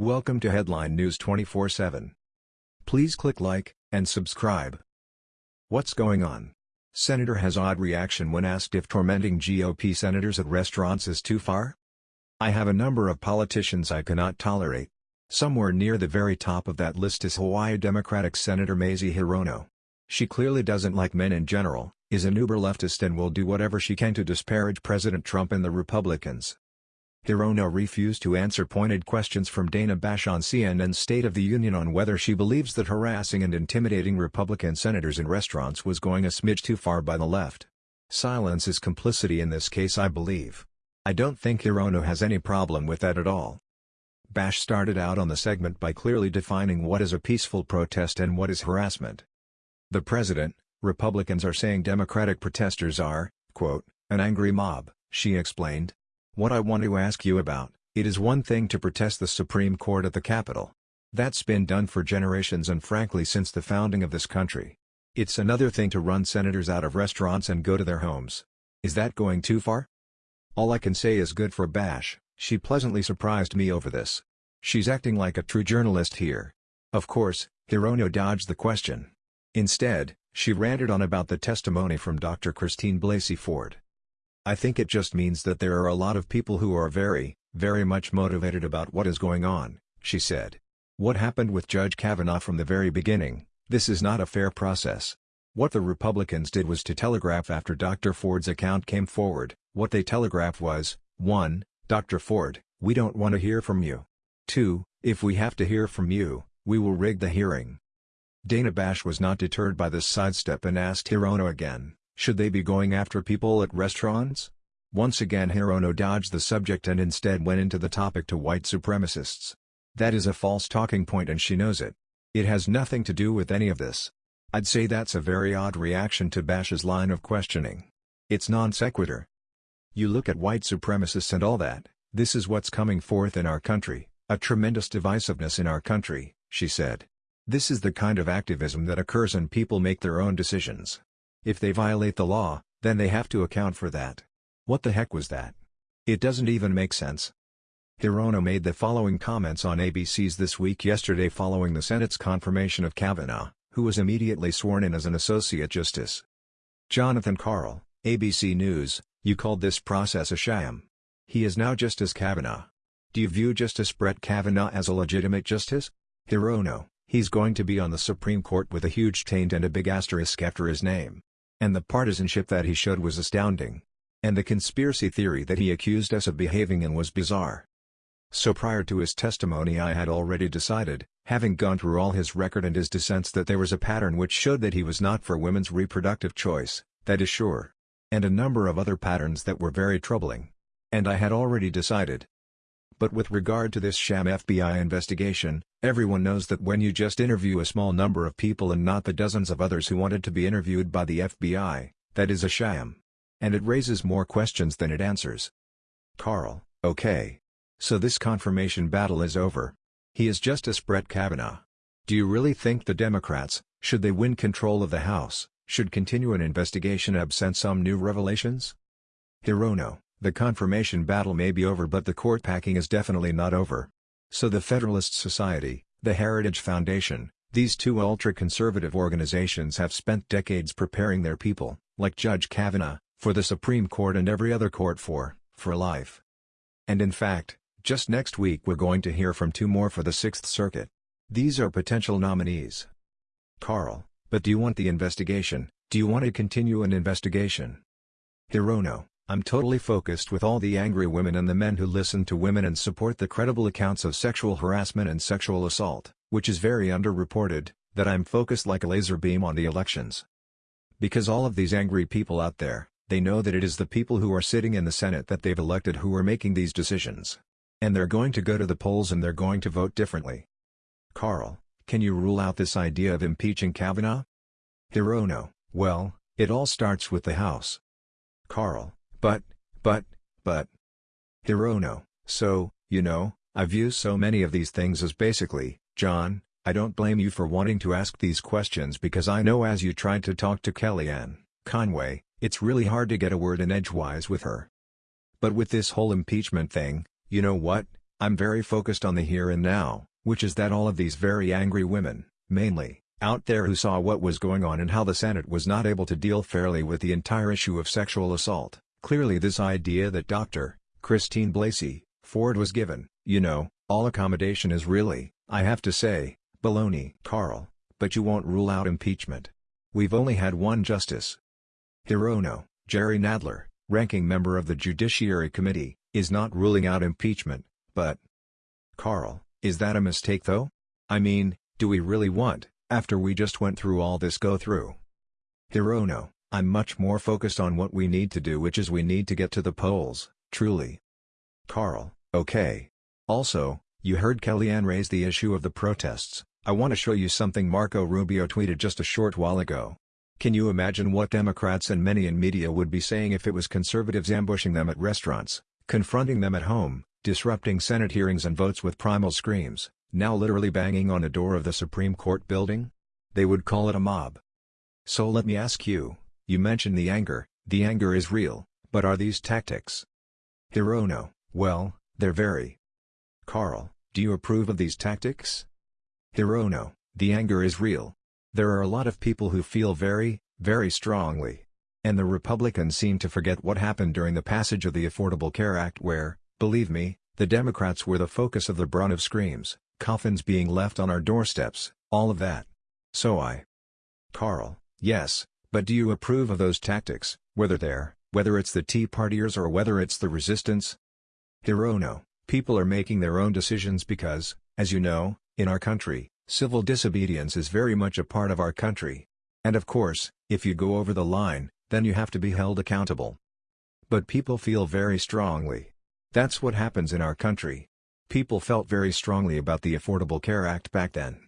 Welcome to Headline News 24/7. Please click like and subscribe. What's going on? Senator has odd reaction when asked if tormenting GOP senators at restaurants is too far? I have a number of politicians I cannot tolerate. Somewhere near the very top of that list is Hawaii Democratic Senator Mazie Hirono. She clearly doesn't like men in general, is an uber-leftist and will do whatever she can to disparage President Trump and the Republicans. Hirono refused to answer pointed questions from Dana Bash on CNN's State of the Union on whether she believes that harassing and intimidating Republican senators in restaurants was going a smidge too far by the left. Silence is complicity in this case I believe. I don't think Hirono has any problem with that at all. Bash started out on the segment by clearly defining what is a peaceful protest and what is harassment. The president, Republicans are saying Democratic protesters are, quote, an angry mob, she explained. What I want to ask you about, it is one thing to protest the Supreme Court at the Capitol. That's been done for generations and frankly since the founding of this country. It's another thing to run senators out of restaurants and go to their homes. Is that going too far? All I can say is good for Bash, she pleasantly surprised me over this. She's acting like a true journalist here. Of course, Hirono dodged the question. Instead, she ranted on about the testimony from Dr. Christine Blasey Ford. I think it just means that there are a lot of people who are very, very much motivated about what is going on, she said. What happened with Judge Kavanaugh from the very beginning, this is not a fair process. What the Republicans did was to telegraph after Dr. Ford's account came forward, what they telegraphed was, 1. Dr. Ford, we don't want to hear from you. 2. If we have to hear from you, we will rig the hearing. Dana Bash was not deterred by this sidestep and asked Hirono again, should they be going after people at restaurants? Once again Hirono dodged the subject and instead went into the topic to white supremacists. That is a false talking point and she knows it. It has nothing to do with any of this. I'd say that's a very odd reaction to Bash's line of questioning. It's non sequitur. You look at white supremacists and all that, this is what's coming forth in our country, a tremendous divisiveness in our country, she said. This is the kind of activism that occurs and people make their own decisions. If they violate the law, then they have to account for that. What the heck was that? It doesn't even make sense. Hirono made the following comments on ABC's This Week yesterday following the Senate's confirmation of Kavanaugh, who was immediately sworn in as an Associate Justice. Jonathan Karl, ABC News, you called this process a sham. He is now Justice Kavanaugh. Do you view Justice Brett Kavanaugh as a legitimate justice? Hirono, he's going to be on the Supreme Court with a huge taint and a big asterisk after his name. And the partisanship that he showed was astounding. And the conspiracy theory that he accused us of behaving in was bizarre. So prior to his testimony I had already decided, having gone through all his record and his dissents that there was a pattern which showed that he was not for women's reproductive choice, that is sure. And a number of other patterns that were very troubling. And I had already decided. But with regard to this sham FBI investigation, Everyone knows that when you just interview a small number of people and not the dozens of others who wanted to be interviewed by the FBI, that is a sham. And it raises more questions than it answers. Karl, okay. So this confirmation battle is over. He is Justice Brett Kavanaugh. Do you really think the Democrats, should they win control of the House, should continue an investigation absent some new revelations? Hirono, the confirmation battle may be over but the court packing is definitely not over. So the Federalist Society, the Heritage Foundation, these two ultra-conservative organizations have spent decades preparing their people, like Judge Kavanaugh, for the Supreme Court and every other court for, for life. And in fact, just next week we're going to hear from two more for the Sixth Circuit. These are potential nominees. Karl, but do you want the investigation, do you want to continue an investigation? Hirono, I'm totally focused with all the angry women and the men who listen to women and support the credible accounts of sexual harassment and sexual assault, which is very underreported, that I'm focused like a laser beam on the elections. Because all of these angry people out there, they know that it is the people who are sitting in the Senate that they've elected who are making these decisions. And they're going to go to the polls and they're going to vote differently. Karl, can you rule out this idea of impeaching Kavanaugh? Hirono, oh well, it all starts with the House. Karl, but, but, but. Hirono, oh, so, you know, I view so many of these things as basically, John, I don't blame you for wanting to ask these questions because I know as you tried to talk to Kellyanne Conway, it's really hard to get a word in edgewise with her. But with this whole impeachment thing, you know what, I'm very focused on the here and now, which is that all of these very angry women, mainly, out there who saw what was going on and how the Senate was not able to deal fairly with the entire issue of sexual assault. Clearly this idea that Dr. Christine Blasey Ford was given, you know, all accommodation is really, I have to say, baloney. Karl, but you won't rule out impeachment. We've only had one justice. Hirono, Jerry Nadler, ranking member of the Judiciary Committee, is not ruling out impeachment, but... Karl, is that a mistake though? I mean, do we really want, after we just went through all this go through? Hirono, I'm much more focused on what we need to do which is we need to get to the polls, truly. Karl, okay. Also, you heard Kellyanne raise the issue of the protests, I want to show you something Marco Rubio tweeted just a short while ago. Can you imagine what Democrats and many in media would be saying if it was conservatives ambushing them at restaurants, confronting them at home, disrupting Senate hearings and votes with primal screams, now literally banging on a door of the Supreme Court building? They would call it a mob. So let me ask you, you mentioned the anger, the anger is real, but are these tactics? Hirono, well, they're very. Karl, do you approve of these tactics? Hirono, the anger is real. There are a lot of people who feel very, very strongly. And the Republicans seem to forget what happened during the passage of the Affordable Care Act where, Believe me, the Democrats were the focus of the brunt of screams, coffins being left on our doorsteps, all of that. So I. Karl, yes, but do you approve of those tactics, whether they're, whether it's the Tea Partiers or whether it's the resistance? Hirono, people are making their own decisions because, as you know, in our country, civil disobedience is very much a part of our country. And of course, if you go over the line, then you have to be held accountable. But people feel very strongly, that's what happens in our country. People felt very strongly about the Affordable Care Act back then.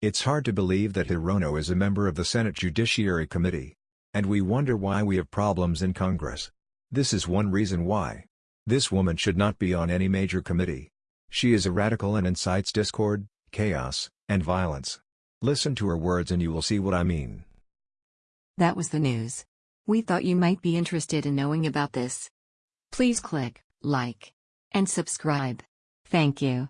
It's hard to believe that Hirono is a member of the Senate Judiciary Committee. And we wonder why we have problems in Congress. This is one reason why. This woman should not be on any major committee. She is a radical and incites discord, chaos, and violence. Listen to her words and you will see what I mean. That was the news. We thought you might be interested in knowing about this. Please click like, and subscribe. Thank you.